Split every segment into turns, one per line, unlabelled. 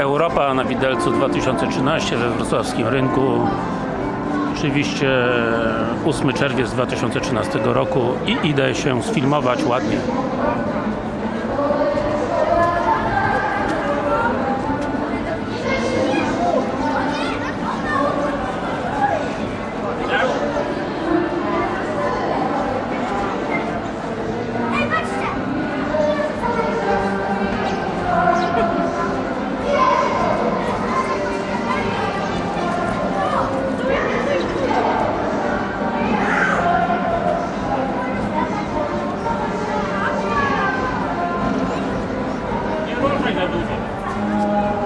Europa na Widelcu 2013 we wrocławskim rynku. Oczywiście 8 czerwiec 2013 roku i idę się sfilmować ładnie. Nie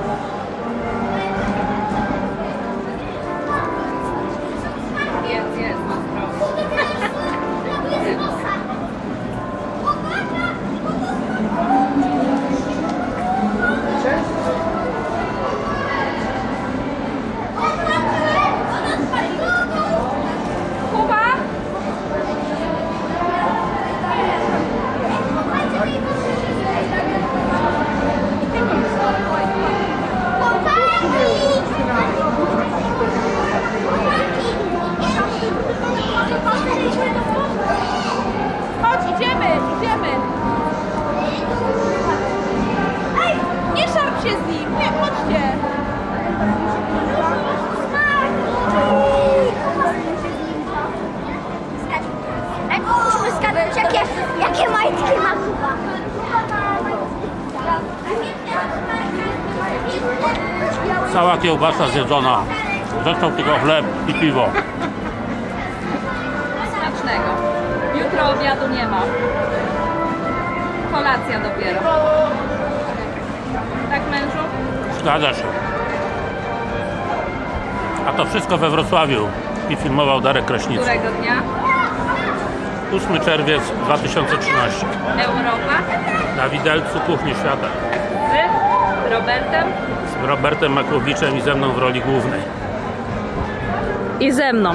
z nim, nie, chodźcie.
Ej, musimy zgadnąć, jakie, jakie majtki ma Kuba.
Cała kiełbasa zjedzona. Został tylko chleb i piwo.
Smacznego. Jutro obiadu nie ma. Kolacja dopiero.
Zgadza się. A to wszystko we Wrocławiu. I filmował Darek Kraśnicki.
Którego dnia?
8 czerwiec 2013.
Europa?
Na Widelcu Kuchni Świata.
Z Robertem?
Z Robertem Makłowiczem i ze mną w roli głównej.
I ze mną.